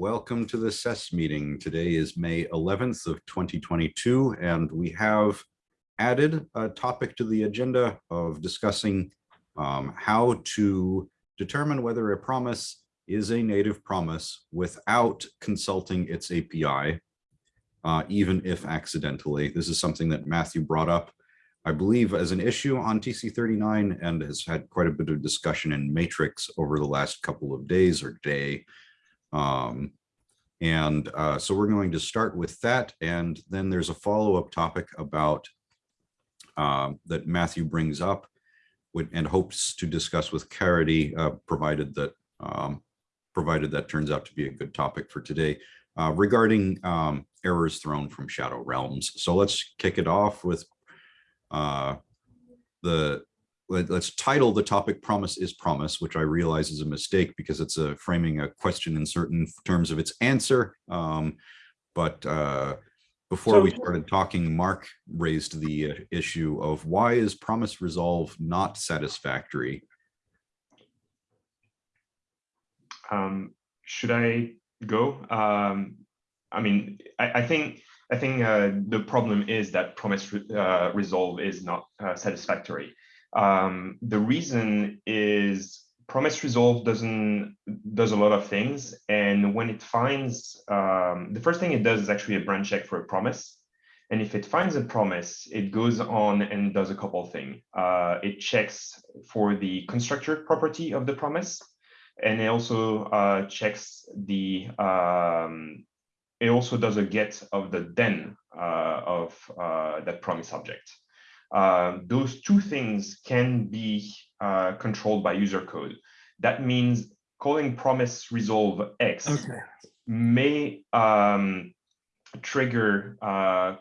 Welcome to the SES meeting. Today is May 11th of 2022, and we have added a topic to the agenda of discussing um, how to determine whether a promise is a native promise without consulting its API, uh, even if accidentally. This is something that Matthew brought up, I believe, as an issue on TC39 and has had quite a bit of discussion in Matrix over the last couple of days or day. Um, and uh, so we're going to start with that. And then there's a follow-up topic about um, that Matthew brings up and hopes to discuss with Caridy, uh, provided that um, provided that turns out to be a good topic for today uh, regarding um, errors thrown from Shadow Realms. So let's kick it off with uh, the let, us title the topic promise is promise, which I realize is a mistake because it's a framing a question in certain terms of its answer. Um, but uh, before so, we started talking, Mark raised the uh, issue of why is promise resolve not satisfactory? Um, should I go? Um, I mean, I, I think I think uh, the problem is that promise re uh, resolve is not uh, satisfactory. Um, the reason is promise resolve doesn't does a lot of things and when it finds um, the first thing it does is actually a brand check for a promise. And if it finds a promise it goes on and does a couple things uh, it checks for the constructor property of the promise and it also uh, checks the um, it also does a get of the then uh, of uh, that promise object uh, those two things can be uh, controlled by user code. That means calling promise resolve X okay. may um, trigger uh,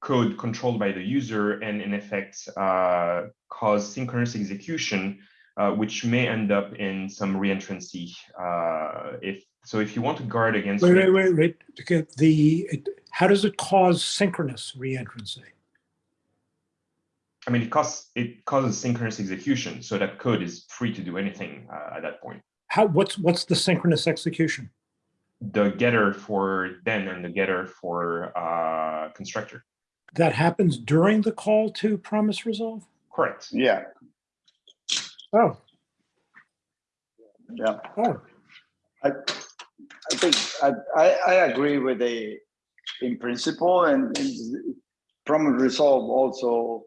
code controlled by the user and in effect uh, cause synchronous execution, uh, which may end up in some reentrancy. Uh, if so, if you want to guard against wait, wait, wait, wait. The it, how does it cause synchronous reentrancy? I mean, it costs it causes synchronous execution, so that code is free to do anything uh, at that point. How what's what's the synchronous execution? The getter for then and the getter for uh, constructor. That happens during the call to promise resolve. Correct. Yeah. Oh. Yeah. Oh. I I think I I, I agree with the in principle and, and promise resolve also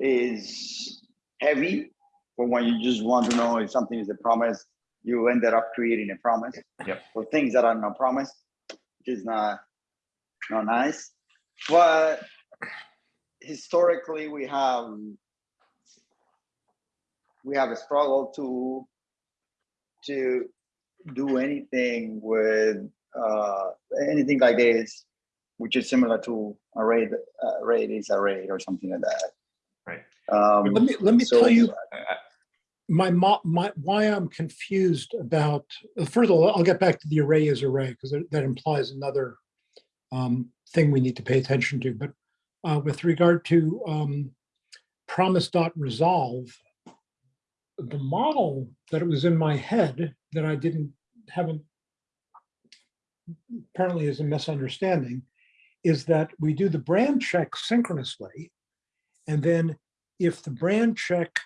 is heavy for when you just want to know if something is a promise, you ended up creating a promise. Yep. For things that are not promised, which is not not nice. But historically we have we have a struggle to to do anything with uh, anything like this, which is similar to array uh, array is array or something like that. Um, let me let me so, tell you my, my why I'm confused about. First of all, I'll get back to the array as array because that implies another um, thing we need to pay attention to. But uh, with regard to um, promise dot resolve, the model that it was in my head that I didn't haven't apparently is a misunderstanding is that we do the brand check synchronously and then if the brand check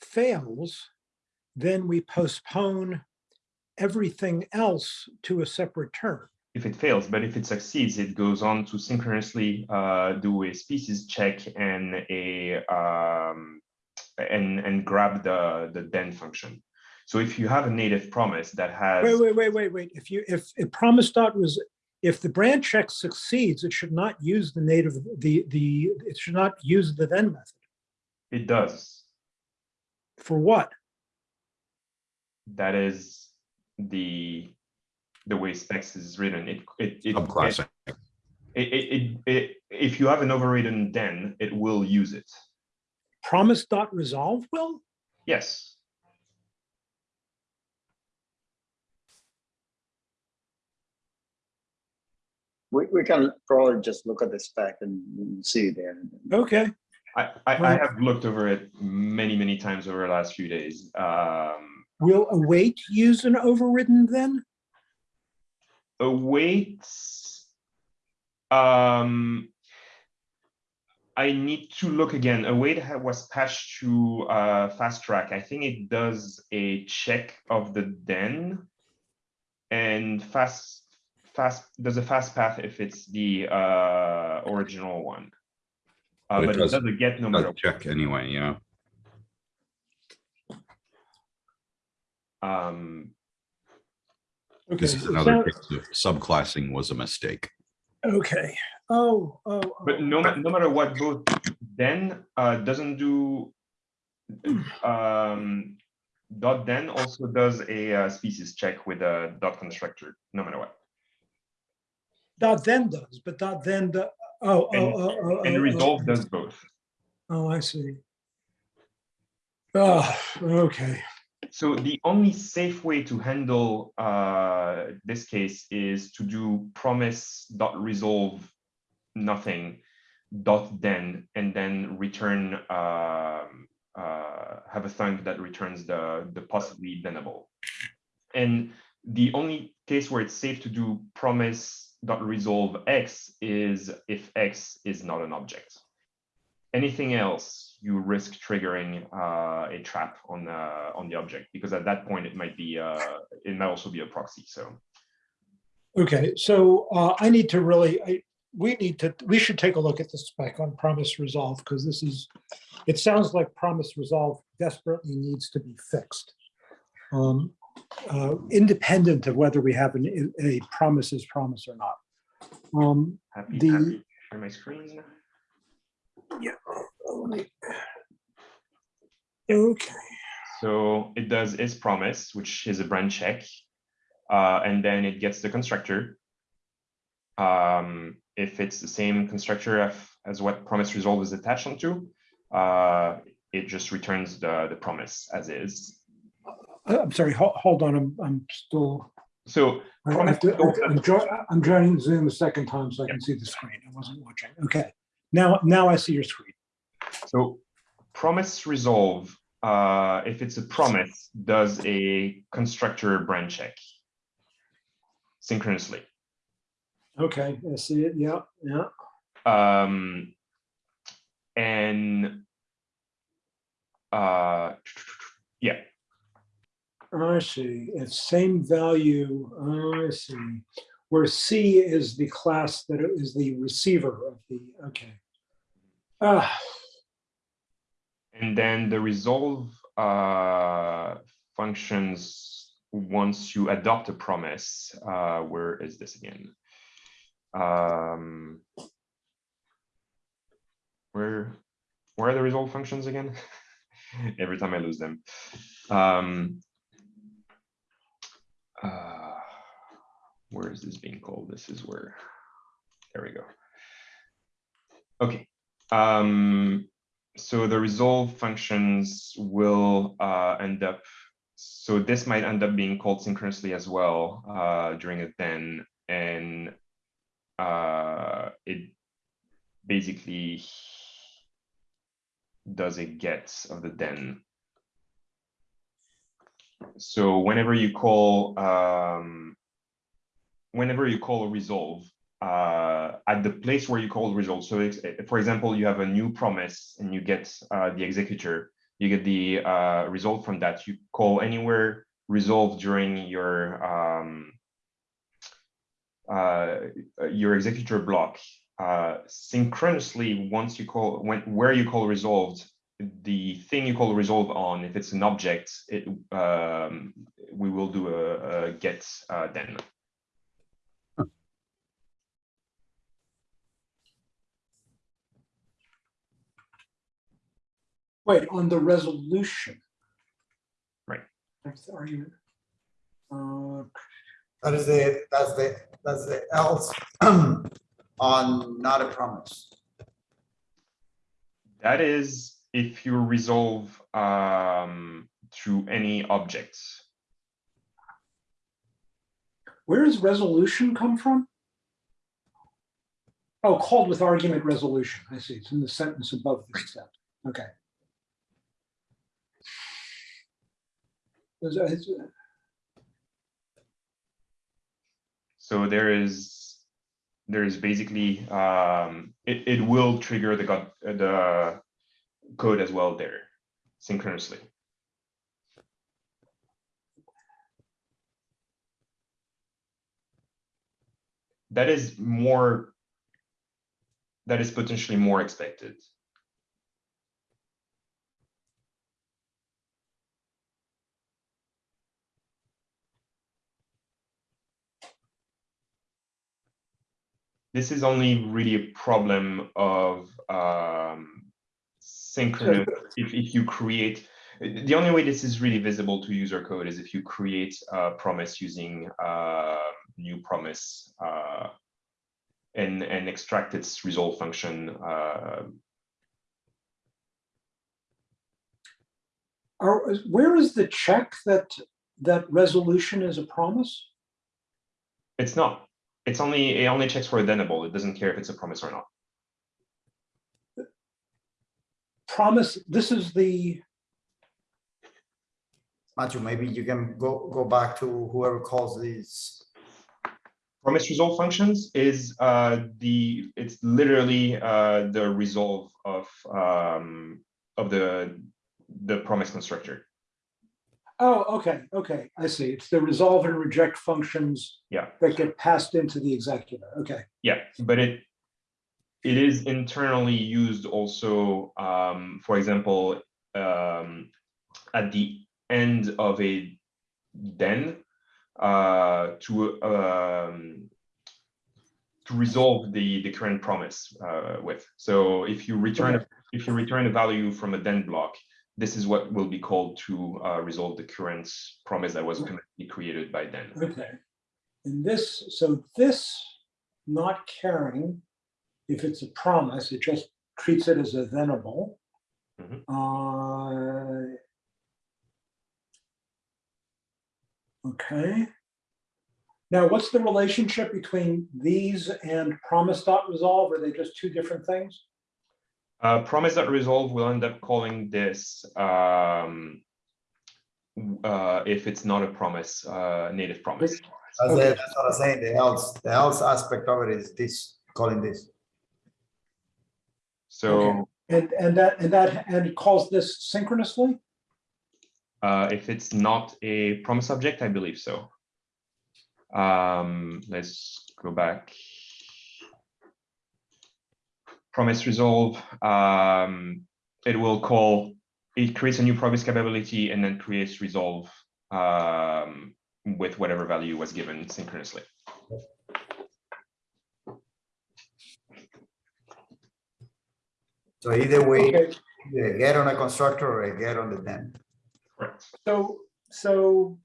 fails, then we postpone everything else to a separate term. If it fails, but if it succeeds, it goes on to synchronously uh, do a species check and a um, and and grab the the then function. So if you have a native promise that has wait wait wait wait wait if you if if promise dot was if the brand check succeeds, it should not use the native, the, the, it should not use the then method. It does. For what? That is the the way specs is written. It it it, it, it, it, it, if you have an overridden then it will use it. Promise dot resolve will? Yes. we, we can probably just look at the spec and see there. Okay. I, I, I, have looked over it many, many times over the last few days. Um, Will await use an overridden then? awaits. Um, I need to look again. Await was patched to uh, fast track. I think it does a check of the then. And fast fast does a fast path if it's the uh, original one. Uh, But it but it does- does a get no matter Does Check anyway, yeah. um Okay. This is another that- case of subclassing was a mistake. Okay. Oh, oh. But oh. no, ma- no matter what, both then uh, doesn't do. Um, dot then also does a uh, species check with a dot constructor, no matter what. Dot then does, but dot then, do- oh, oh, And- oh, oh. And oh, resolve oh. does both. Oh, I see. Oh, okay. So the only safe way to handle uh, this case is to do promise dot resolve nothing dot then and then return um, uh, have a thunk that returns the the possibly thenable. And the only case where it's safe to do promise dot resolve x is if x is not an object. Anything else, you risk triggering uh, a trap on uh, on the object because at that point it might be uh, it might also be a proxy. So Okay, so uh, I need to really, I, we need to, we should take a look at the spec on promise resolve because this is, it sounds like promise resolve desperately needs to be fixed. Um, uh, Independent of whether we have an, a promises promise or not. Um, happy, The- happy share my screen. Yeah. Okay, So it does is promise, which is a brand check, uh, and then it gets the constructor. Um, if it's the same constructor as what promise resolve is attached onto, uh, it just returns the the promise as is. I- I'm sorry, hold, hold on, I'm, I'm still, So I have to, I'm joining, I'm joining Zoom a second time so I can see the screen. I wasn't watching. Okay, now, now I see your screen. So promise resolve, uh, if it's a promise, does a constructor brand check synchronously. Okay, I see it. Yeah, yeah. Um, and uh, yeah, I see. It's same value. I see. Where C is the class that is the receiver of the, okay. Ah, and then the resolve uh, functions once you adopt a promise. Uh, where is this again? Um, where where are the resolve functions again? Every time I lose them. Um, uh, where is this being called? This is where. There we go. Okay. Um, so the resolve functions will uh, end up. So this might end up being called synchronously as well uh, during a then, and uh, it basically does a get of the then. So whenever you call, um, whenever you call a resolve, uh, at the place where you call resolve. So for example, you have a new promise and you get uh, the executor, you get the uh, result from that. You call anywhere resolve during your um, uh, your executor block. Uh, synchronously, once you call when where you call resolved, the thing you call resolve on, if it's an object, it um, we will do a, a get uh, then. wait, on the resolution. Right. That's the argument. Uh, That is the, that's the, that's the else on not a promise. That is if you resolve um, through any objects. Where does resolution come from? Oh, called with argument resolution. I see. It's in the sentence above this step. Okay. Is- So there is, there is basically, um, it, it will trigger the, uh, the code as well there synchronously. That is more, that is potentially more expected. this is only really a problem of um, synchronous. If, if you create, the only way this is really visible to user code is if you create a promise using uh, new promise uh, and, and extract its resolve function. Uh, Are, where is the check that, that resolution is a promise? it's not. It's only it only checks for addendable. It doesn't care if it's a promise or not. Promise, this is the, Matthew, maybe you can go, go back to whoever calls these. promise resolve functions is uh, the it's literally uh, the resolve of um, of the the promise constructor. oh, okay, okay, I see. It's the resolve and reject functions Yeah. that get passed into the executor. Okay, Yeah, but it it is internally used also. Um, for example, um, at the end of a then uh, to um, to resolve the the current promise uh, with. So if you return a- if you return a value from a then block, this is what will be called to uh, resolve the current promise that was currently created by then. okay. And this, so this not caring if it's a promise, it just treats it as a thenable. Mhm. Uh, Okay. Now, what's the relationship between these and promise dot resolve? Are they just two different things? Uh, promise that resolve will end up calling this um, uh, if it's not a promise, uh, native promise. That's, Okay. the- that's what I'm saying, the else, the else aspect of it is this, calling this. So And, and that, and that, and it calls this synchronously? uh, if it's not a promise object, I believe so. Um, let's go back. Promise resolve, um, it will call, it creates a new promise capability and then creates resolve um, with whatever value was given synchronously. So either way, Okay, either get on a constructor or a get on the then. Correct. so, so.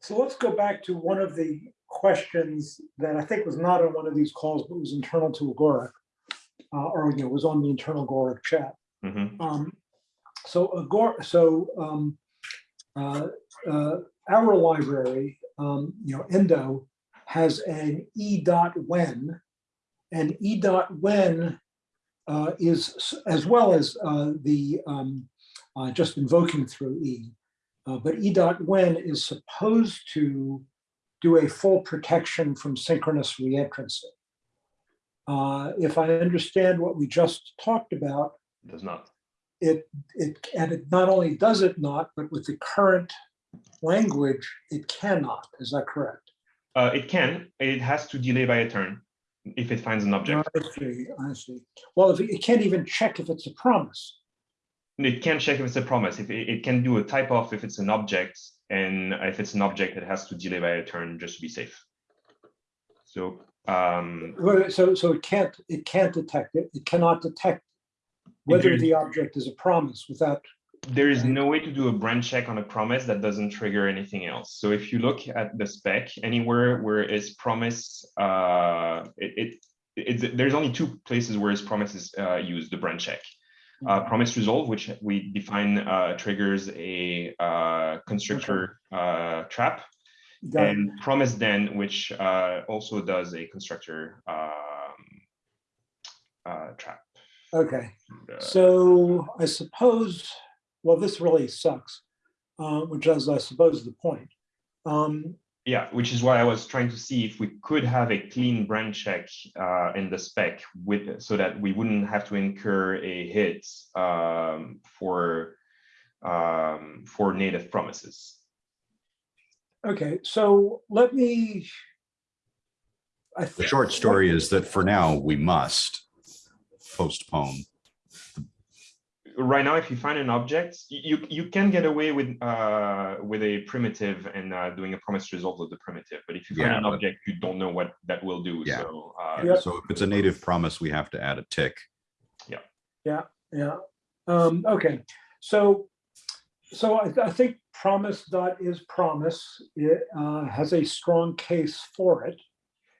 So let's go back to one of the questions that I think was not on one of these calls, but was internal to Agoric. Uh, or, you know, was on the internal Agoric chat. Mhm. Um, so Agor, so, um, uh, uh, our library, um, you know, Endo has an E dot when. And E dot when, uh, is, as well as, uh, the, um, uh, just invoking through E. Uh, but E dot when is supposed to do a full protection from synchronous reentrancy. Uh, if I understand what we just talked about, Does not. it, it, and it not only does it not, but with the current language, it cannot. Is that correct? Uh, it can, it has to delay by a turn if it finds an object. I see, I see. Well, if it it can't even check if it's a promise. It can check if it's a promise. If it, it can do a type off if it's an object, and if it's an object, it has to delay by a turn just to be safe. So um, Well, So, so it can't, it can't detect it. It cannot detect whether the object is a promise without, there is no way to do a brand check on a promise that doesn't trigger anything else. So if you look at the spec, anywhere where it's promise, uh, it, it there's only two places where its promise is uh, used, the brand check. Uh, promise resolve, which we define uh, triggers a uh, constructor uh, trap, Got it. and promise then, which uh, also does a constructor um, uh, trap. okay. So I suppose, well, this really sucks, uh, which is, I suppose, the point. Um, Yeah, which is why I was trying to see if we could have a clean brand check uh, in the spec with so that we wouldn't have to incur a hit um, for um, for native promises. Okay, so let me. I The short story is that for now, we must postpone. Right now, if you find an object, you you can get away with uh, with a primitive and uh, doing a promise resolve of the primitive. But if you find Yeah, an object, you don't know what that will do. Yeah. So uh, Yep. So if it's a native promise, we have to add a tick. Yeah, Yeah. Yeah. um, okay, so, so I, I think promise dot is promise, it, uh, has a strong case for it.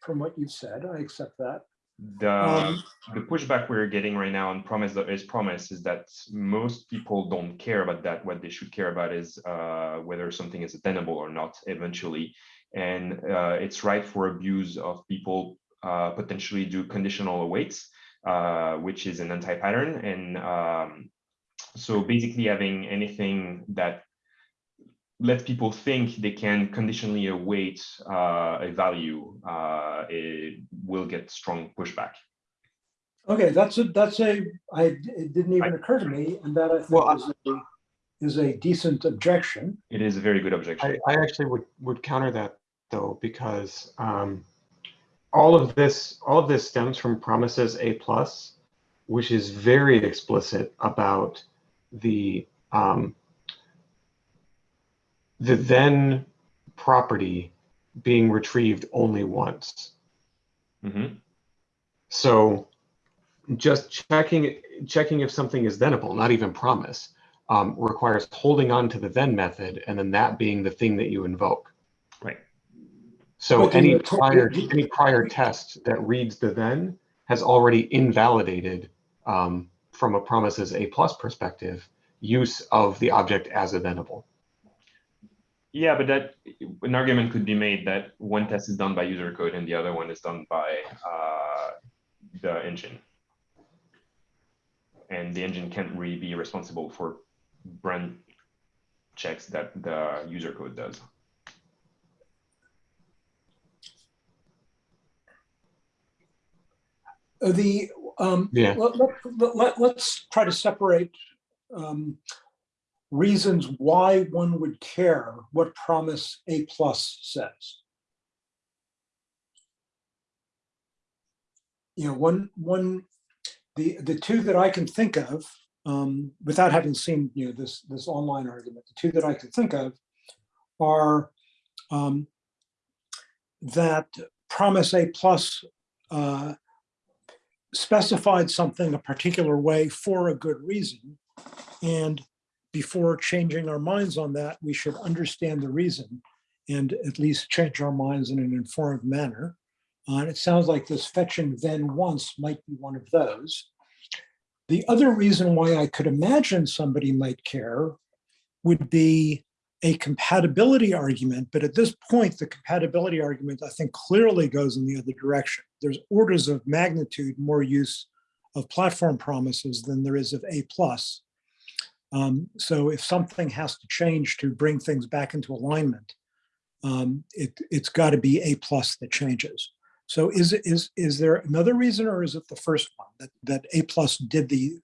From what you've said, I accept that. The Um, the pushback we're getting right now on promise that is promise is that most people don't care about that. What they should care about is uh, whether something is attainable or not eventually. And uh, it's right for abuse of people uh, potentially do conditional awaits, uh, which is an anti-pattern. And um, so basically having anything that lets people think they can conditionally await uh, a value, uh, it will get strong pushback. Okay, that's a, that's a, I, it didn't even occur to me, and that I Well, is a, is a decent objection. It is a very good objection. I, I actually would, would counter that though, because um, all of this, all of this stems from promises A plus, which is very explicit about the um, the then property being retrieved only once. Mhm. So just checking, checking if something is thenable, not even promise, um, requires holding on to the then method and then that being the thing that you invoke. Right. So But any attack- prior, any prior test that reads the then has already invalidated um, from a promises A plus perspective, use of the object as a thenable. Yeah, but that an argument could be made that one test is done by user code and the other one is done by uh, the engine. And the engine can't really be responsible for brand checks that the user code does. Uh, The, um, Yeah. let, let, let, let's try to separate, um, reasons why one would care what promise A plus says. You know, one, one, the, the two that I can think of, um, without having seen, you know, this, this online argument, the two that I can think of are, um, that promise A plus, uh, specified something a particular way for a good reason. And before changing our minds on that, we should understand the reason and at least change our minds in an informed manner. Uh, and it sounds like this fetching then once might be one of those. The other reason why I could imagine somebody might care would be a compatibility argument, but at this point, the compatibility argument, I think clearly goes in the other direction. There's orders of magnitude more use of platform promises than there is of A plus. Um, so if something has to change to bring things back into alignment, um, it, it's got to be A plus that changes. So is, it is, is there another reason or is it the first one that, that A plus did the,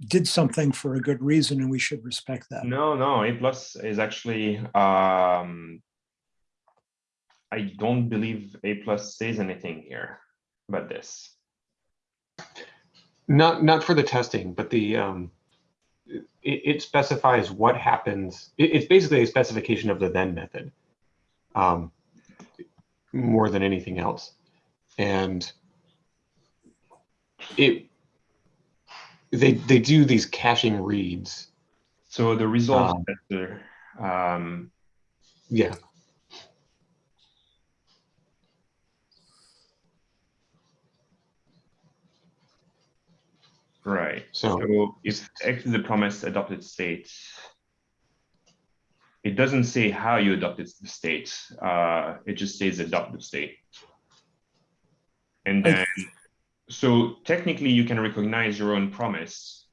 did something for a good reason and we should respect that? No, no, A plus is actually, um, I don't believe A plus says anything here about this. Not, not for the testing, but the, um, it, it specifies what happens. It, it's basically a specification of the then method. Um, more than anything else. And it, they, they do these caching reads. So the result Um, um, Yeah, right, so, so if X is the promised adopted state, it doesn't say how you adopted the state, uh, it just says adopted state. And then, so technically you can recognize your own promise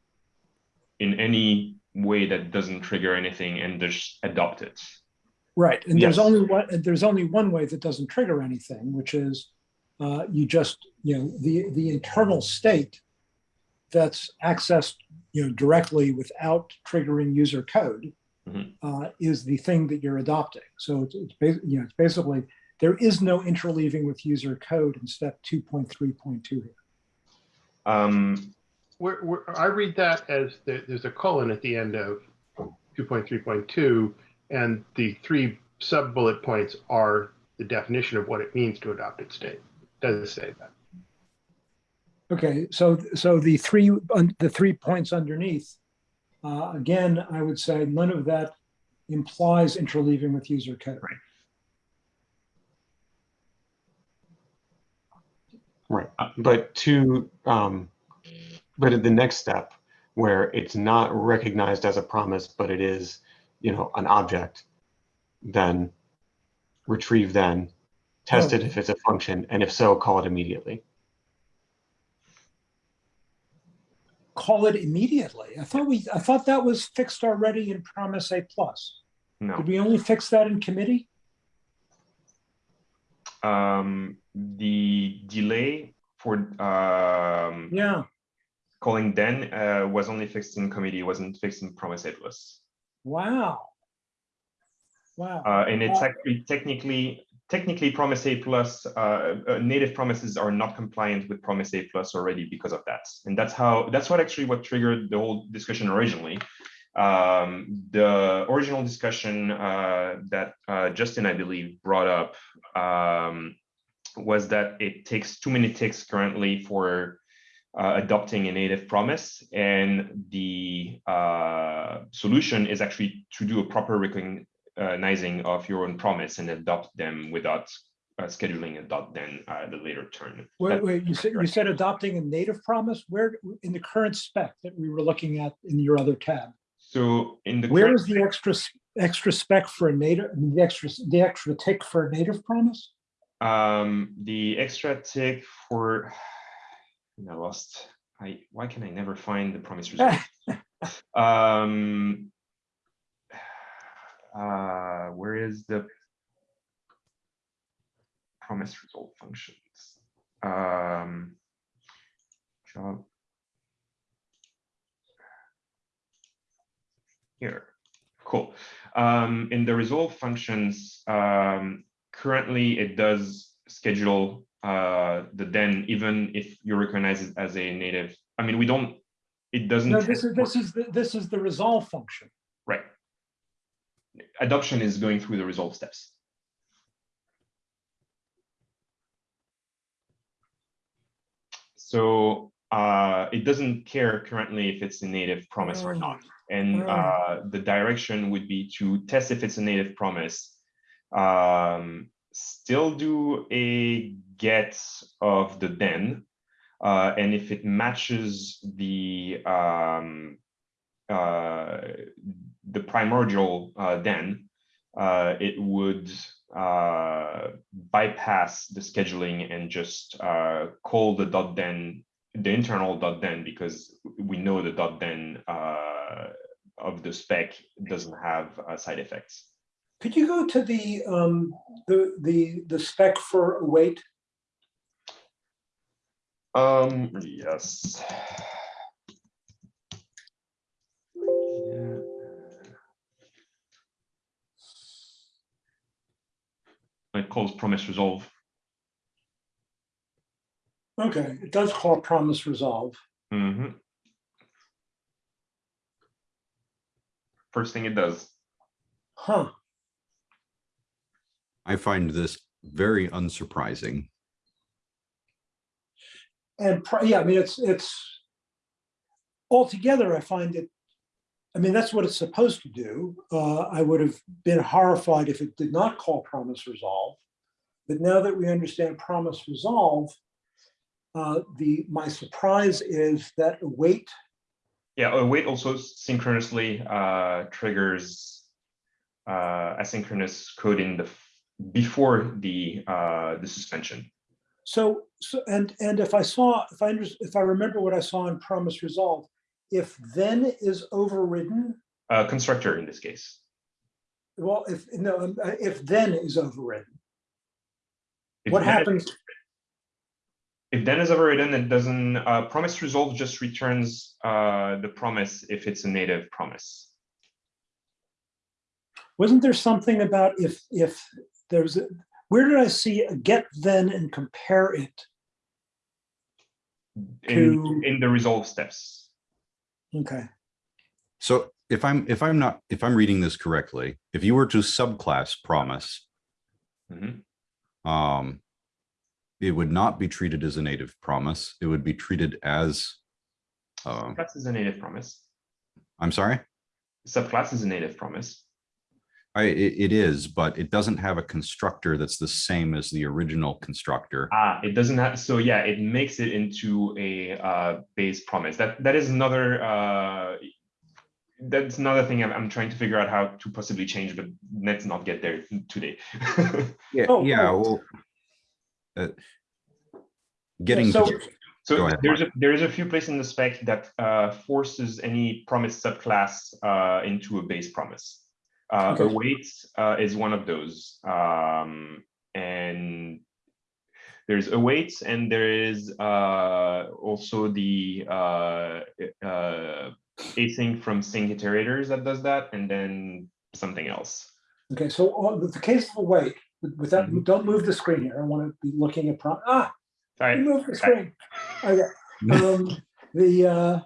in any way that doesn't trigger anything and just adopt it. Right, and there's only one, and there's only one way that doesn't trigger anything, which is uh, you just, you know, the, the internal state that's accessed, you know, directly without triggering user code Mhm. uh, is the thing that you're adopting. So it's, it's, you know, it's basically, there is no interleaving with user code in step 2.3.2 here. Um, Where, where, I read that as the, there's a colon at the end of two point three point two, and the three sub bullet points are the definition of what it means to adopted state. Does it say that? Okay, so, so the three, the three points underneath, uh, again, I would say none of that implies interleaving with user code. Right, but to, um, but at the next step, where it's not recognized as a promise, but it is, you know, an object, then retrieve then, test Oh. it if it's a function, and if so, call it immediately. Call it immediately. I thought we, I thought that was fixed already in Promise A plus. no. Did we only fix that in committee? Um, the delay for um, Yeah, calling then uh, was only fixed in committee, wasn't fixed in Promise A plus. wow. Wow, Uh, and it's Uh, actually technically, technically Promise A plus, uh, uh, native promises are not compliant with Promise A plus already because of that. And that's how, that's what actually what triggered the whole discussion originally. Um, the original discussion uh, that uh, Justin, I believe, brought up um, was that it takes too many ticks currently for uh, adopting a native promise. And the uh, solution is actually to do a proper of your own promise and adopt them without uh, scheduling a dot then uh, a later turn. wait, wait, you said, you said adopting a native promise? Where, in the current spec that we were looking at in your other tab? So in the where is the extra, extra spec for a native, the extra, the extra tick for a native promise? Um, the extra tick for, I lost, I, why can I never find the promise result? Um, uh, where is the promise result functions? Um, job. Here, cool. Um, in the resolve functions, um, currently it does schedule uh, the then even if you recognize it as a native. I mean, we don't, it doesn't. No, this is, this is, the- this is the resolve function. Adoption is going through the resolve steps. So uh, it doesn't care currently if it's a native promise or not. And Oh. uh, the direction would be to test if it's a native promise. Um, still do a get of the then. Uh, and if it matches the um, uh, the primordial uh, then, uh, it would uh, bypass the scheduling and just uh, call the dot then, the internal dot then, because we know the dot then uh, of the spec doesn't have uh, side effects. Could you go to the, um, the, the, the spec for await? Um, yes. Calls promise resolve. Okay, it does call promise resolve. Mhm. First thing it does. Huh, I find this very unsurprising. and, yeah, I mean, it's, it's altogether, I find it, I mean, that's what it's supposed to do. Uh, I would have been horrified if it did not call promise resolve. But now that we understand promise resolve, uh, the, my surprise is that await Yeah, await also synchronously uh, triggers uh, asynchronous coding the before the uh, the suspension. So, so, and, and if I saw, if I, under- if I remember what I saw in promise resolve, if then is overridden, Uh, constructor in this case. well, if, no, um, uh, if then is overridden, If what that- happens? If then is overridden, it doesn't, uh, promise resolve just returns, uh, the promise if it's a native promise. Wasn't there something about if, if there's, a where did I see a get then and compare it? In, To- in the resolve steps. Okay, So if I'm, if I'm not, if I'm reading this correctly, if you were to subclass promise, Mhm. Um, it would not be treated as a native promise. It would be treated as, um, Class is a native promise. I'm sorry? Subclass is a native promise. I, it, it is, but it doesn't have a constructor that's the same as the original constructor. Ah, it doesn't have, so yeah, it makes it into a uh base promise. That that is another uh that's another thing I'm I'm trying to figure out how to possibly change, but let's not get there today. Yeah, Oh, yeah, oh. well. uh, Getting, so- to- So ahead, there's a there's a few places in the spec that uh forces any promise subclass uh into a base promise. Uh Okay. await uh is one of those. Um and there's await and there is uh also the uh uh async from sync iterators that does that and then something else. okay, so on the case of await, with with that, Mhm. don't move the screen here, I want to be looking at, pro- ah, you right. moved the screen. Okay, um, the, uh,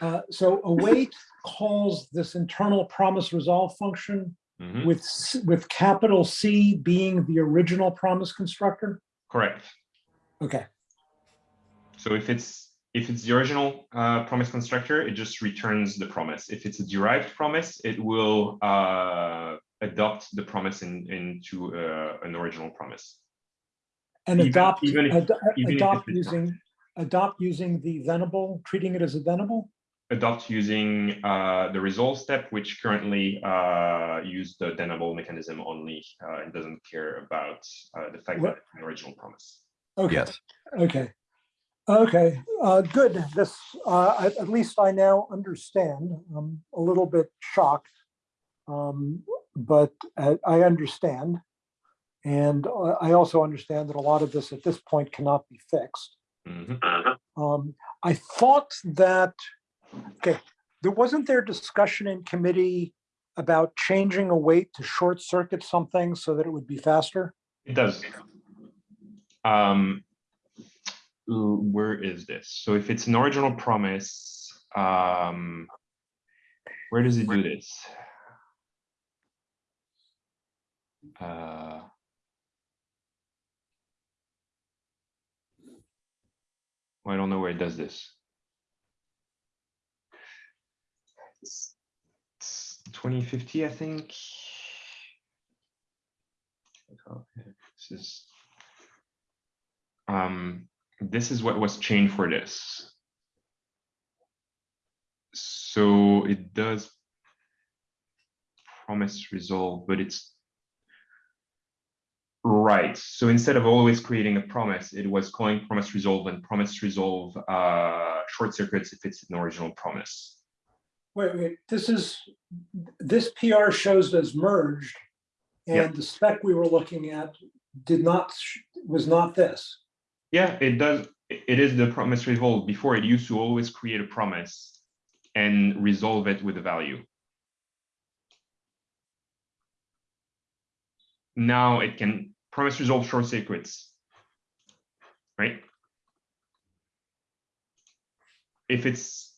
uh, so await calls this internal promise resolve function Mhm, with, with capital C being the original promise constructor? Correct. Okay, So if it's, if it's the original uh, promise constructor, it just returns the promise. If it's a derived promise, it will uh, adopt the promise in, into uh, an original promise. and Even- adopt, even if- ado- even adopt it's not. using, adopt using the thenable, treating it as a thenable? Adopt using uh, the resolve step, which currently uh, use the thenable mechanism only uh, and doesn't care about uh, the fact What- that it's an original promise. Okay. yes, Okay, okay, uh, good. This, uh, at, at least I now understand. I'm a little bit shocked. Um, but uh, I understand. And uh, I also understand that a lot of this at this point cannot be fixed. Mhm. Um, I thought that, okay, there wasn't there discussion in committee about changing await to short circuit something so that it would be faster? It does. Um, l- where is this? So if it's an original promise, um, where does it do this? Uh, well, I don't know where it does this. It's- it's 2050, I think. This is. Um, this is what was chained for this. So it does. Promise resolve, but it's. Right, so instead of always creating a promise, it was calling promise resolve and promise resolve uh short circuits if it's an original promise. Wait, wait, this is, this PR shows as merged. And the spec we were looking at did not, was not this. Yeah, it does. It is the promise resolve. Before it used to always create a promise and resolve it with a value. Now it can promise resolve short circuits. Right? If it's,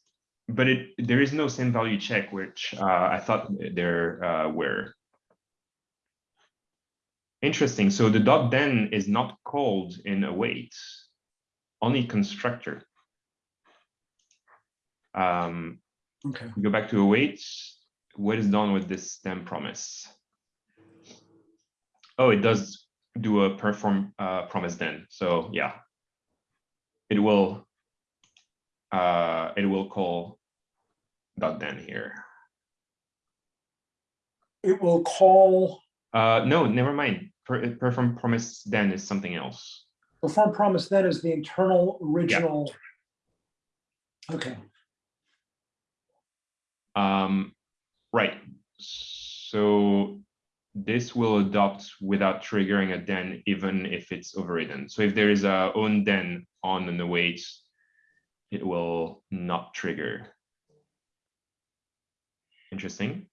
but it, there is no same value check, which uh, I thought there uh, were. Interesting. So the dot then is not called in await, only constructor. Um, Okay. we go back to await. What is done with this then promise? Oh, it does do a perform uh, promise then. So yeah, it will. Uh, it will call dot then here. It will call, Uh, no, never mind. Per, perform promise then is something else. perform promise then is the internal original. Okay, Um, right, so this will adopt without triggering a then, even if it's overridden. So if there is a own then on an await, it will not trigger. Interesting.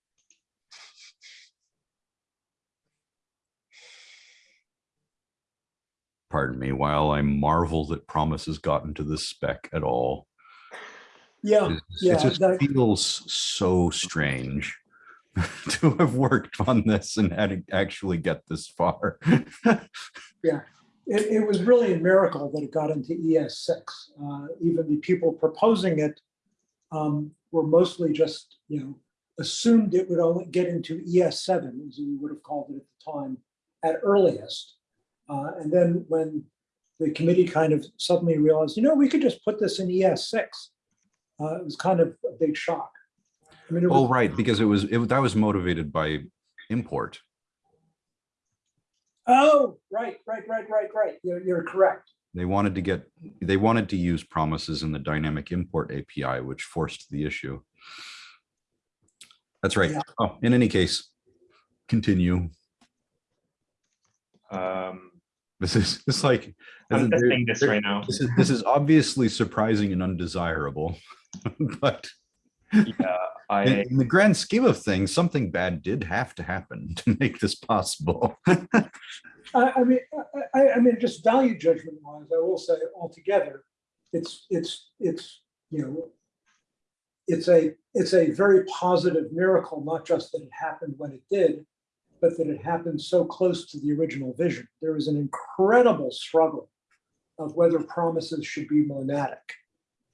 Pardon me, while I marvel that Promise has gotten to this spec at all. Yeah, It yeah, it just that- feels so strange to have worked on this and had to actually get this far. it, it was really a miracle that it got into ES6. Uh, even the people proposing it um, were mostly just, you know, assumed it would only get into ES7, as we would have called it at the time, at earliest. Uh, and then when the committee kind of suddenly realized, you know, we could just put this in ES6, uh, it was kind of a big shock. I mean, it Oh, was, right, because it was, it, that was motivated by import. oh, right, right, right, right, right. You're, you're correct. They wanted to get, they wanted to use promises in the dynamic import API, which forced the issue. That's right. Yeah. Oh, in any case, continue. Um, This is, it's like. I'm there- testing this right now. This is, this is obviously surprising and undesirable, but Yeah, in I, in the grand scheme of things, something bad did have to happen to make this possible. I, I mean, I, I, I mean, just value judgment wise, I will say altogether, it's, it's, it's, you know, it's a, it's a very positive miracle, not just that it happened when it did, but that it happened so close to the original vision. There was an incredible struggle of whether promises should be monadic.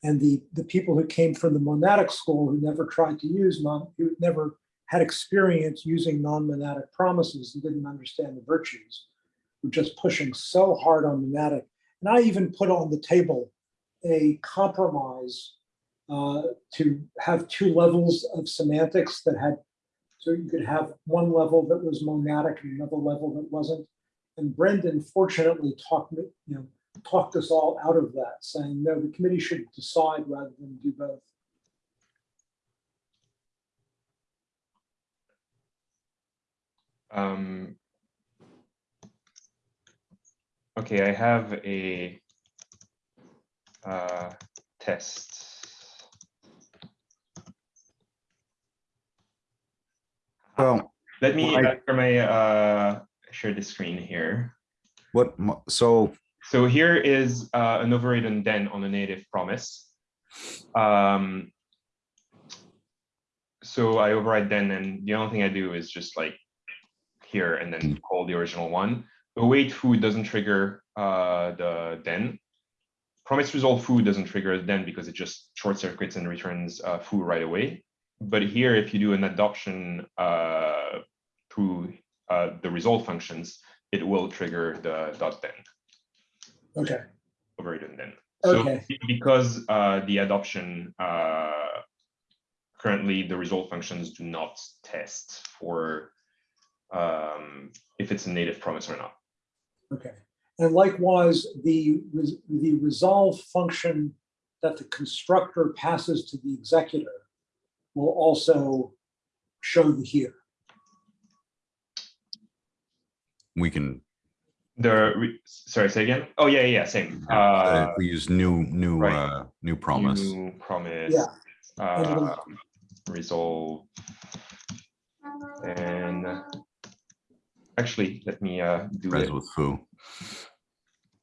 And the, the people who came from the monadic school who never tried to use non, who never had experience using non-monadic promises and didn't understand the virtues were just pushing so hard on monadic. And I even put on the table a compromise uh, to have two levels of semantics that had, so you could have one level that was monadic and another level that wasn't. And Brendan fortunately talked, me- you know, talked us all out of that, saying, no, the committee should decide rather than do both. um. Okay, I have a uh, test. Well, Let me, I- uh, for my, uh, share the screen here. what, so So here is uh, an overridden then on a native promise. Um, so I override then, and the only thing I do is just like here and then call the original one. Await foo doesn't trigger uh, the then. Promise resolve foo doesn't trigger then because it just short circuits and returns uh, foo right away. But here, if you do an adoption uh, through uh, the resolve functions, it will trigger the dot then Okay, overridden then. Okay. be- because uh, the adoption uh, currently the result functions do not test for um, if it's a native promise or not. okay. And likewise, the, the resolve function that the constructor passes to the executor will also show the here. we can, The re- sorry, say again. Oh yeah, yeah, yeah, same. uh, Uh, we use new, new, right. uh, new promise. new promise. Yeah. Uh, resolve. And actually, let me uh, do Res it. with foo.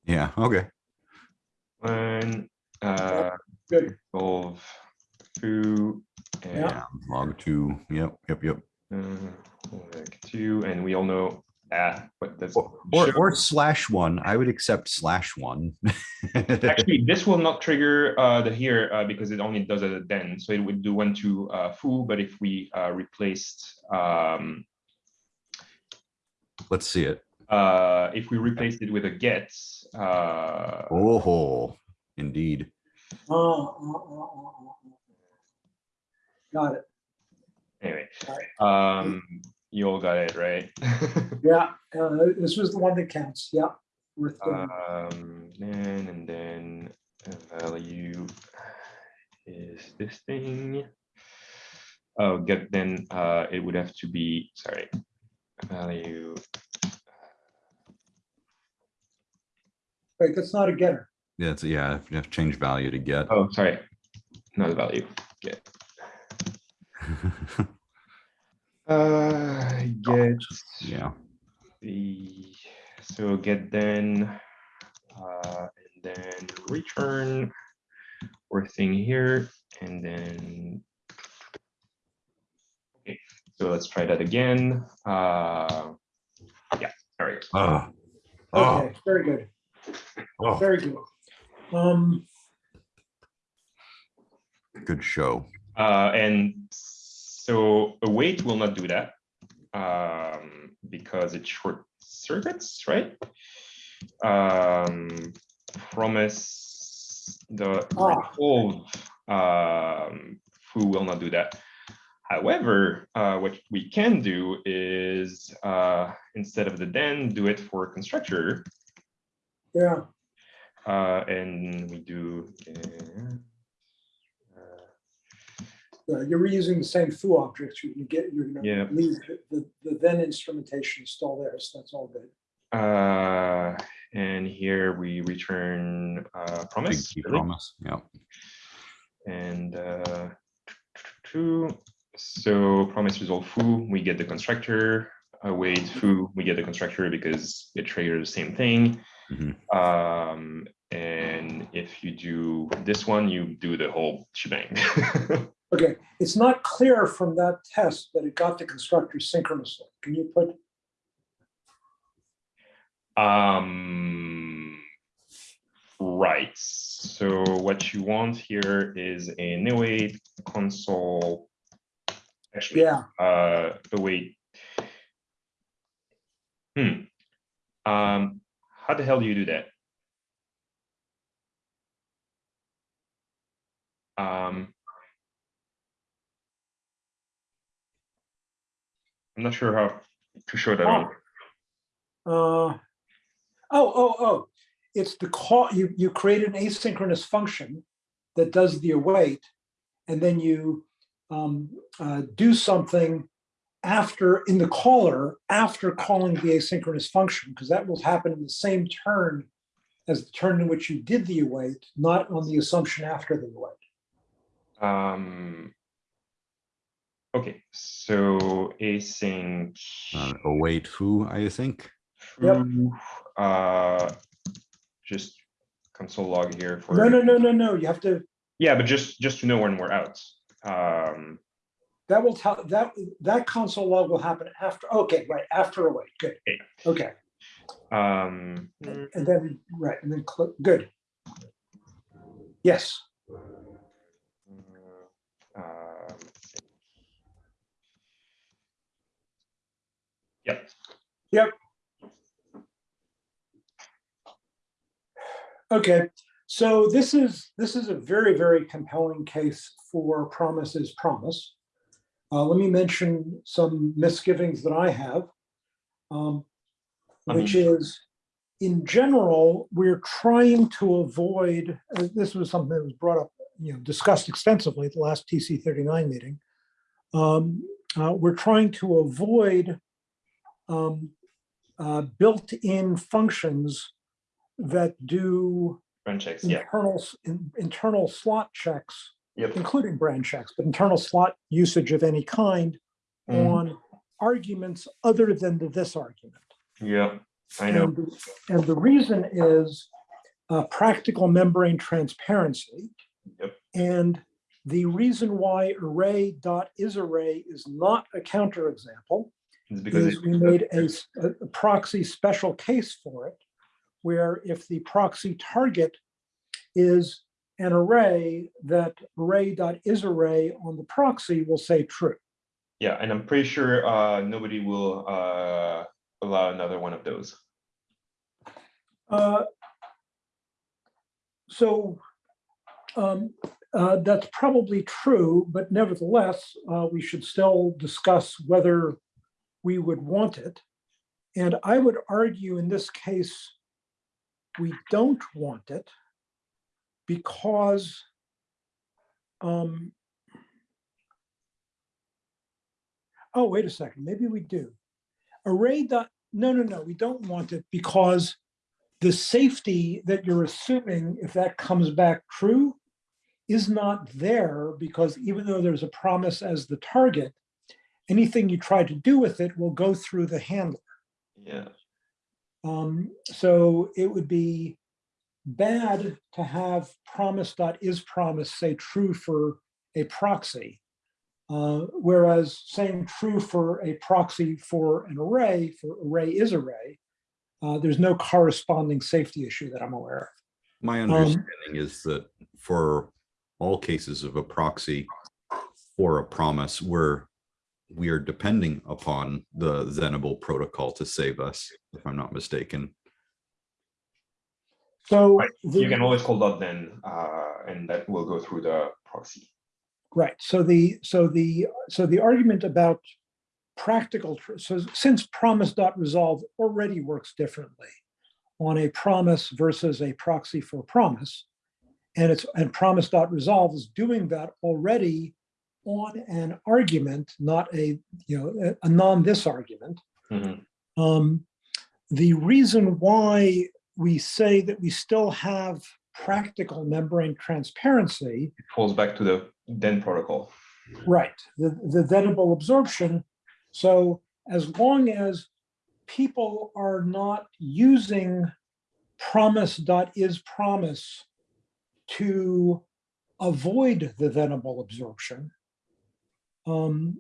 Yeah, okay. One, uh, Good. resolve foo. And Yeah, log two, yep, yep, yep. Uh, like two, and we all know ah, what does Or, or slash one, I would accept slash one. actually this will not trigger uh, the here uh, because it only does it then, so it would do one to uh, foo. But if we uh, replaced um, Let's see it. uh, if we replaced it with a get, uh, Oh, indeed. Ah, ah, ah, ah, ah, ah. Got it. anyway, Alright. um, you all got it right. Yeah, uh, this was the one that counts. Yeah. Worth doing. um, then and then value is this thing. Oh, get then uh, it would have to be sorry. value. Right, that's not a getter. Yeah, it's, yeah, if you have to change value to get. Oh, sorry, not the value. Get. Uh, get Yeah, the so get then uh, and then return. Or thing here and then okay so let's try that again. Uh yeah all right oh, oh, Okay, very good, oh, very good. Um, good show. uh and so await will not do that um because it short circuits right? Um promise the Ah. resolve um who will not do that. However uh what we can do is uh instead of the then do it for constructor yeah, uh and we do uh, uh, you're reusing the same foo objects, you're gonna get, you're gonna leave the- the, the then instrumentation is still there, so that's all good. Uh, and here we return uh, promise. really. promise. Yeah. And uh, true. So promise resolve foo, we get the constructor. Await foo, we get the constructor because it triggers the same thing. Mhm. Um, and if you do this one, you do the whole shebang. Okay, it's not clear from that test that it got the constructor synchronously. Can you put, Um, right, so what you want here is an await console. Actually, yeah, uh, await. Hmm. Um, how the hell do you do that? Um. I'm not sure how to show that on. uh, oh, oh, oh, it's the call, you, you create an asynchronous function that does the await, and then you um, uh, do something after, in the caller, after calling the asynchronous function, because that will happen in the same turn as the turn in which you did the await, not on the assumption after the await. Um. Okay, so async. Uh, await who, I think. Yep. Uh, just console log here for. No, no, no, no, no, you have to, Yeah, but just, just to know when we're out. Um, that will tell, that, that console log will happen after, okay, right, after await, good, Okay. okay. um, And then, right, and then click, good. Yes, Yep, Yep. okay. So this is, this is a very, very compelling case for promise is promise. Uh, let me mention some misgivings that I have. um, I Which is, in general, we're trying to avoid, uh, this was something that was brought up, you know, discussed extensively at the last TC thirty-nine meeting. Um, uh, We're trying to avoid um, uh, built-in functions that do run checks, internal, s- in- internal slot checks, yep. including brand checks, but internal slot usage of any kind Mhm. on arguments other than the this argument. Yeah, I know, And, the- and the reason is uh, practical membrane transparency. Yep. And the reason why array dot is array is not a counterexample because is we made a proxy special case for it, where if the proxy target is an array, that array dot is array on the proxy will say true. Yeah, and I'm pretty sure uh, nobody will uh, allow another one of those. Uh, So um, uh, that's probably true, but nevertheless, uh, we should still discuss whether we would want it. And I would argue in this case, we don't want it because um, oh, wait a second, maybe we do. array dot, no, no, no, we don't want it because the safety that you're assuming, if that comes back true, is not there because even though there's a promise as the target, anything you try to do with it will go through the handler. Yeah. Um, so it would be bad to have promise dot is promise say true for a proxy. Uh, whereas saying true for a proxy for an array, for array is array, uh, there's no corresponding safety issue that I'm aware of. My understanding is that for all cases of a proxy or a promise, we're, we are depending upon the thenable protocol to save us, if I'm not mistaken. So, Right, the- You can always call dot then, uh, and that will go through the proxy. right, so the, so the, so the argument about practical, so since promise dot resolve already works differently on a promise versus a proxy for promise, and it's, and promise dot resolve is doing that already on an argument, not a, you know, a- a non-this argument. Mhm. Um, the reason why we say that we still have practical membrane transparency It falls back to the then protocol. Right, the, the thenable absorption. So as long as people are not using promise dot is promise to avoid the thenable absorption, um,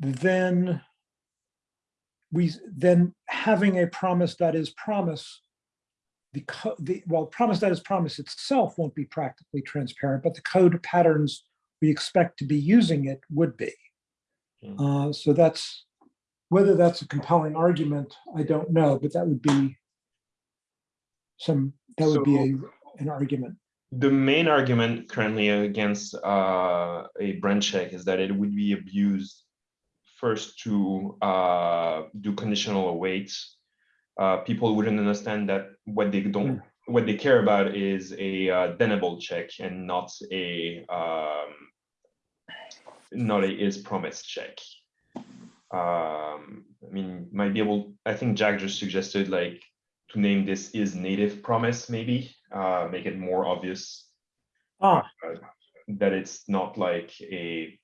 then we, then having a promise that is promise the, the, well, promise that is promise itself won't be practically transparent, but the code patterns we expect to be using it would be. Hmm. Uh, so that's, whether that's a compelling argument, I don't know, but that would be some, that would be a, an argument. The main argument currently against uh, a brand check is that it would be abused first to uh, do conditional awaits. Uh, people wouldn't understand that what they don't, what they care about is a uh, thenable check and not a um, not a is promised check. Um, I mean, might be able. I think Jack just suggested like to name this is native promise, maybe uh, make it more obvious Ah, that it's not like a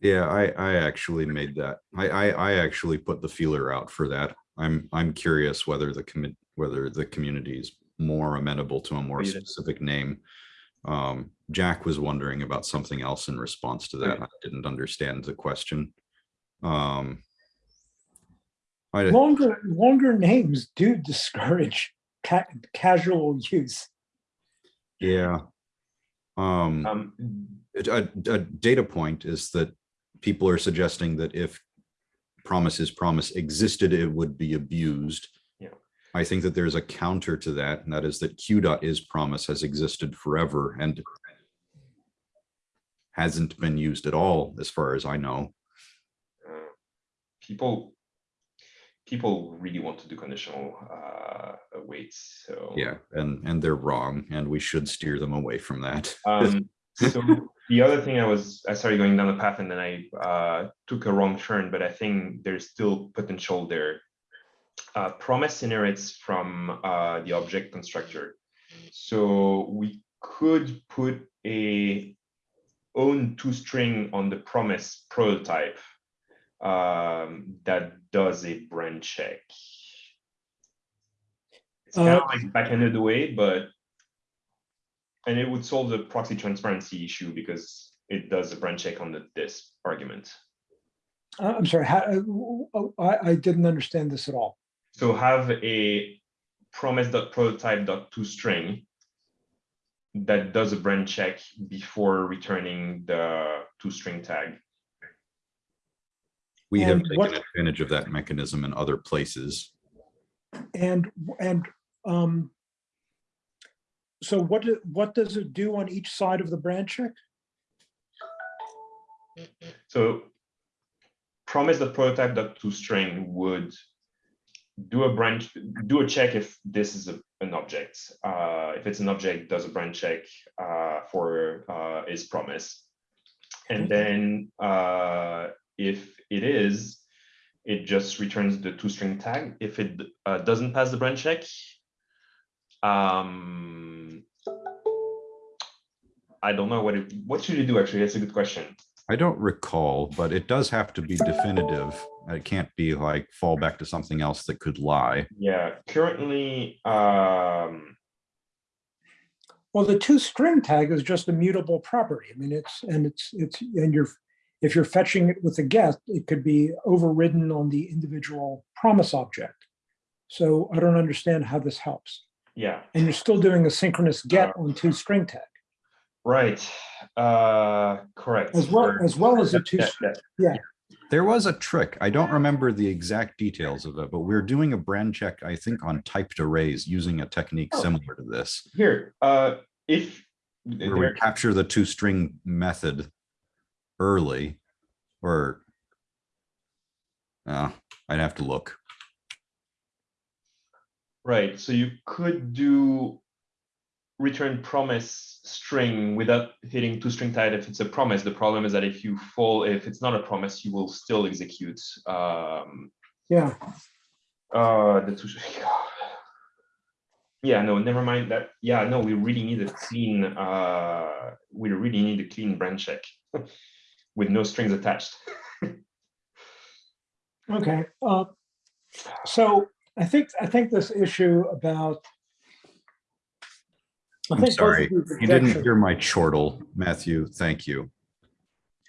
Yeah, I, I actually made that. I, I, I actually put the feeler out for that. I'm, I'm curious whether the commit, whether the community is more amenable to a more Read it. specific name. Um, Jack was wondering about something else in response to that. Okay. I didn't understand the question. Um. I, longer, longer names do discourage ca- casual use. yeah. Um. um, a, a- a data point is that people are suggesting that if promise is promise existed, it would be abused. Yeah. I think that there's a counter to that, and that is that Q dot is promise has existed forever and hasn't been used at all, as far as I know. uh, people people really want to do conditional uh, awaits. So Yeah, and, and they're wrong, and we should steer them away from that. Um, so the other thing I was, I started going down the path and then I uh, took a wrong turn, but I think there's still potential there. Uh, promise inherits from uh, the object constructor. So we could put a own two string on the promise prototype um, that does a brand check. It's kind of Uh, like back-ended away, but and it would solve the proxy transparency issue because it does a brand check on the this argument. Uh, I'm sorry, how, uh, oh, I, I didn't understand this at all. So have a promise.prototype.toString that does a brand check before returning the toString tag. We have And what- taken advantage of that mechanism in other places. And, and, um, so what, do- what does it do on each side of the brand check? So promise.prototype.toString would do a branch, do a check if this is a- an object. Uh, if it's an object, does a brand check uh, for uh, is promise. And then uh, if it is, it just returns the toString tag. If it uh, doesn't pass the brand check, um, I don't know what it, what should you do actually? That's a good question. I don't recall, but it does have to be definitive. It can't be like fall back to something else that could lie. Yeah, currently, um, Well, the two string tag is just a mutable property. I mean, it's, and it's, it's, and you're, if you're fetching it with a get, it could be overridden on the individual promise object. So I don't understand how this helps. yeah, And you're still doing a synchronous get on two string tag, right, uh, correct. as well, Or- as well as a two, Yeah, yeah. There was a trick. I don't remember the exact details of it, but we are doing a brand check, I think, on typed arrays using a technique Oh. similar to this. Here, uh, if. Where we capture the two string method early or uh, I'd have to look. Right, so you could do return promise string without hitting two string tag if it's a promise. The problem is that if you fall, if it's not a promise, you will still execute um, yeah. uh, the toString. Yeah, no, never mind that. Yeah, no, we really need a clean, uh, we really need a clean brand check with no strings attached. Okay, uh, so I think, I think this issue about. I I'm think sorry, You didn't hear my chortle, Matthew. Thank you.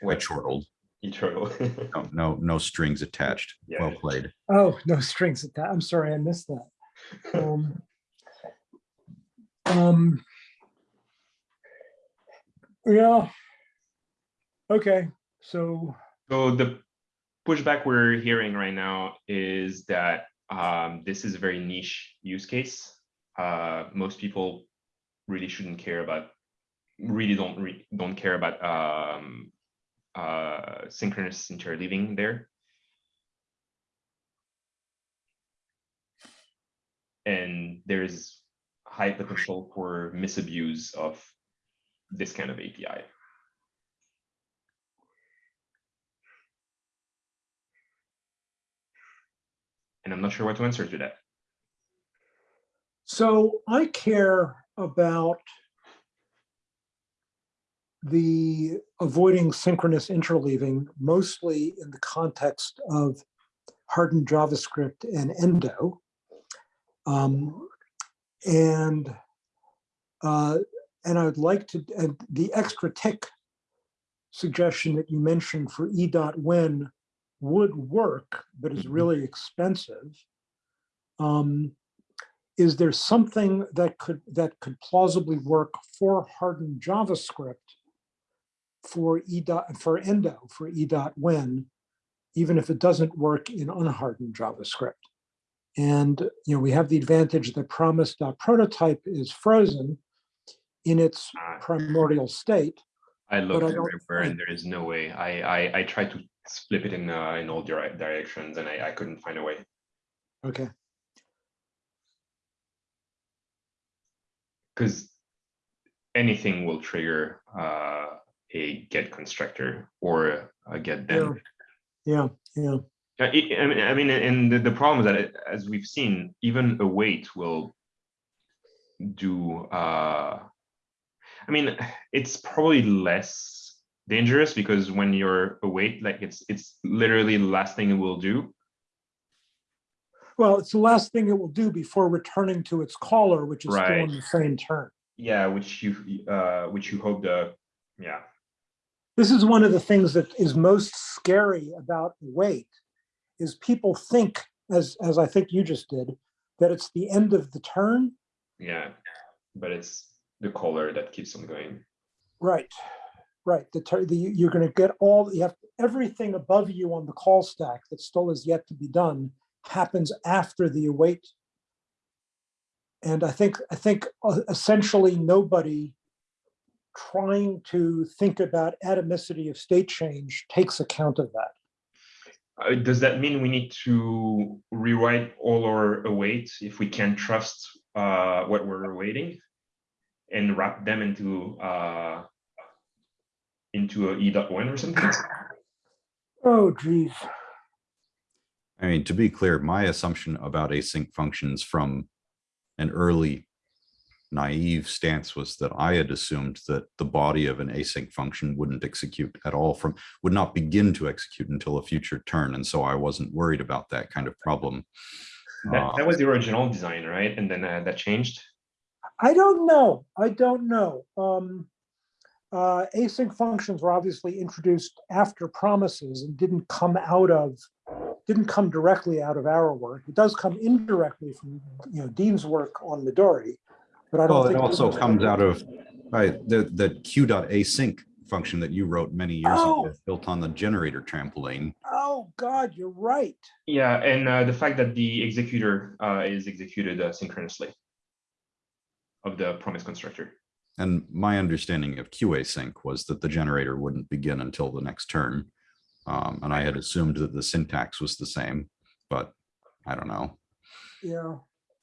I What chortled. eternal? No, no, no strings attached. Well played. Oh, no strings at that. I'm sorry, I missed that. Um, um, Yeah. Okay, so, So the pushback we're hearing right now is that um, this is a very niche use case. Uh, most people really shouldn't care about, really don't re don't care about um, uh, synchronous interleaving there. And there's high potential for misabuse of this kind of API. And I'm not sure what to answer to that. so I care about the avoiding synchronous interleaving mostly in the context of hardened JavaScript and Endo. Um, and uh, and I would like to, and the extra tick suggestion that you mentioned for E dot when would work, but is Mhm. really expensive. Um, is there something that could that could plausibly work for hardened JavaScript for E dot for Endo for E dot when, even if it doesn't work in unhardened JavaScript? And you know we have the advantage that promise.prototype is frozen in its Uh, primordial state. I looked I everywhere and there is no way. I I, I tried to split it in uh, in all dire- directions and I, I couldn't find a way. Okay. Because anything will trigger uh, a get constructor or a get then. Yeah, yeah. Uh, I mean, I mean, and the, the problem is that it- as we've seen, even await will do. Uh, I mean, it's probably less dangerous because when you're await, like it's it's literally the last thing it will do. Well, it's the last thing it will do before returning to its caller, which is still in the same turn. Yeah, which you uh, which you hope the yeah This is one of the things that is most scary about wait, is people think, as, as I think you just did, that it's the end of the turn. yeah, but it's the caller that keeps on going. Right, right. The, the, you're gonna get all, you have, everything above you on the call stack that still is yet to be done happens after the await. And I think, I think uh, essentially nobody trying to think about atomicity of state change takes account of that. Uh, does that mean we need to rewrite all our await if we can't trust uh, what we're awaiting and wrap them into uh, into a e dot one or something? Oh geez. I mean, to be clear, my assumption about async functions from an early naive stance was that I had assumed that the body of an async function wouldn't execute at all from, would not begin to execute until a future turn. And so I wasn't worried about that kind of problem. That, Uh, that was the original design, right? And then uh, that changed. I don't know. I don't know. Um, uh, async functions were obviously introduced after promises and didn't come out of, didn't come directly out of our work. It does come indirectly from, you know, Dean's work on Midori, but I don't Well, it also was- comes out of, right, the, the q.async function that you wrote many years ago, Oh. built on the generator trampoline. Oh, God, you're right. Yeah, and uh, the fact that the executor uh, is executed uh, synchronously of the promise constructor. And my understanding of QAsync was that the generator wouldn't begin until the next turn. Um, and I had assumed that the syntax was the same, but I don't know. Yeah.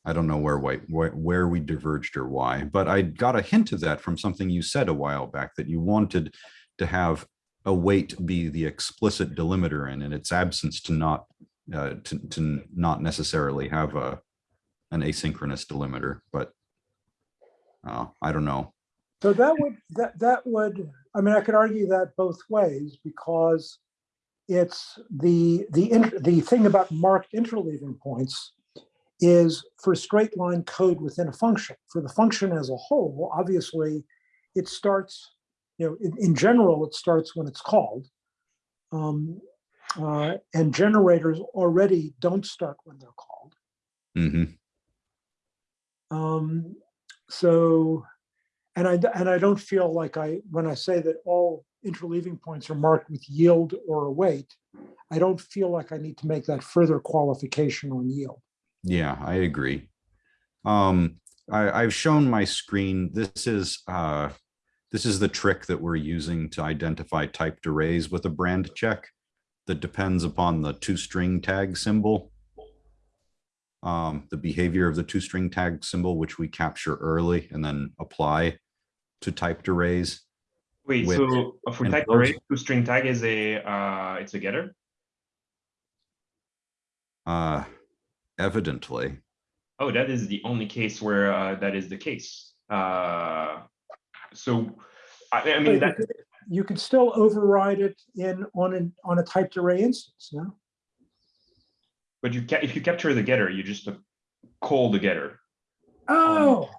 I don't know where, why- where, where we diverged or why, but I got a hint of that from something you said a while back that you wanted to have await be the explicit delimiter and in its absence to not, uh, to, to not necessarily have a, an asynchronous delimiter, but uh, I don't know. So that would, that, that would, I mean, I could argue that both ways because it's the, the, the thing about marked interleaving points is for straight line code within a function. For the function as a whole, obviously, it starts, you know, in, in general, it starts when it's called. Um, uh, and generators already don't start when they're called. Mm -hmm. Um, so, and I, and I don't feel like I, when I say that all interleaving points are marked with yield or await, I don't feel like I need to make that further qualification on yield. Yeah, I agree. Um, I, I've shown my screen. This is, uh, this is the trick that we're using to identify typed arrays with a brand check that depends upon the two string tag symbol. Um, the behavior of the two string tag symbol, which we capture early and then apply to typed arrays. Wait, With- so for and type those- array, to string tag is a uh, it's a getter. Uh, evidently, Oh, that is the only case where uh, that is the case. Uh, so I, I mean that You could still override it in, on an, on a typed array instance, no? but you ca if you capture the getter, you just uh, call the getter. Oh,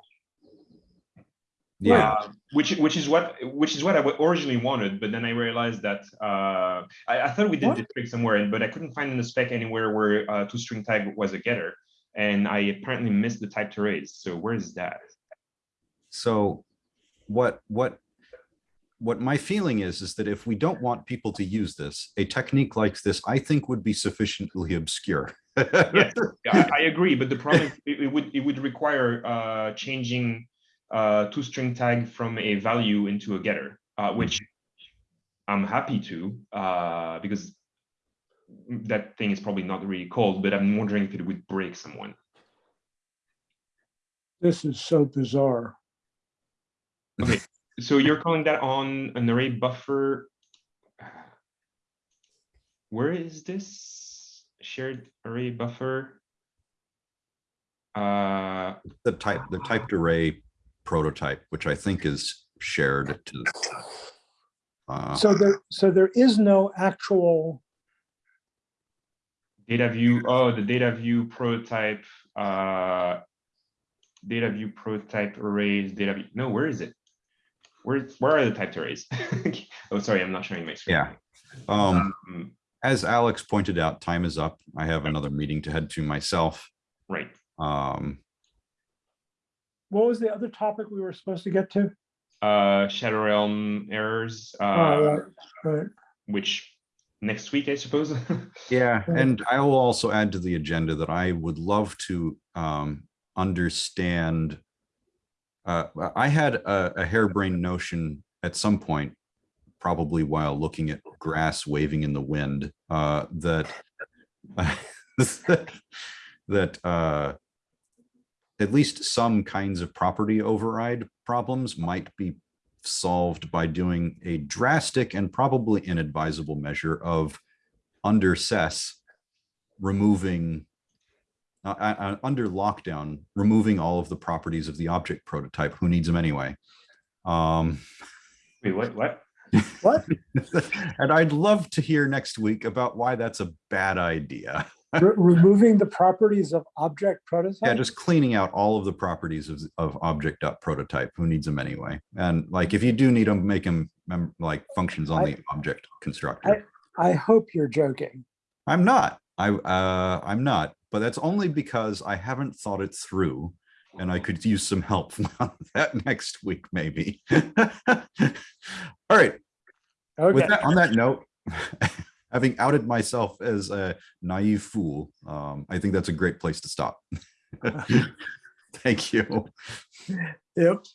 yeah, Uh, which which is what which is what I originally wanted, but then I realized that uh, I, I thought we did What? this trick somewhere, but I couldn't find in the spec anywhere where uh, two string tag was a getter, and I apparently missed the typed arrays So where is that? So what, what, what my feeling is, is that if we don't want people to use this, a technique like this, I think would be sufficiently obscure. Yes, I, I agree, but the problem it, it would it would require uh, changing uh, two string tag from a value into a getter, uh, which I'm happy to uh, because that thing is probably not really called, but I'm wondering if it would break someone. this is so bizarre. Okay, so you're calling that on an array buffer? Where is this shared array buffer? Uh, The type, the typed array prototype, which I think is shared to. uh, So there, so there is no actual, data view, oh, the data view prototype, uh, data view prototype arrays, data view, no, where is it? Where, where are the typed arrays? Oh, sorry, I'm not showing my screen. Yeah. Um, Um, as Alex pointed out, time is up. I have another meeting to head to myself. Right, Um, what was the other topic we were supposed to get to? uh, Shadow Realm errors, Oh, uh, right, right. which next week, I suppose. Yeah, and I will also add to the agenda that I would love to um understand. Uh, I had a, a harebrained notion at some point, probably while looking at grass waving in the wind, uh, that that uh at least some kinds of property override problems might be solved by doing a drastic and probably inadvisable measure of under SES removing uh, uh, uh, under lockdown, removing all of the properties of the object prototype. Who needs them anyway? Um, Wait, what, what? What? and I'd love to hear next week about why that's a bad idea. Re- Removing the properties of object prototype? Yeah, just cleaning out all of the properties of, of object prototype. Who needs them anyway? And like, if you do need them, make them like functions on I- the object constructor. I hope you're joking. I'm not. I uh, I'm not. But that's only because I haven't thought it through, and I could use some help on that next week, maybe. All right. Okay, With that, on that note, having outed myself as a naive fool, um, I think that's a great place to stop. Thank you. yep.